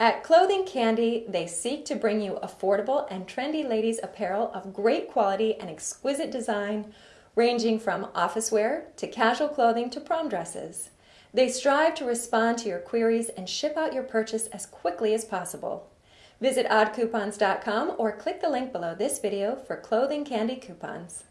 At Clothing Candy, they seek to bring you affordable and trendy ladies' apparel of great quality and exquisite design, ranging from office wear to casual clothing to prom dresses. They strive to respond to your queries and ship out your purchase as quickly as possible. Visit oddcoupons.com or click the link below this video for Clothing Candy coupons.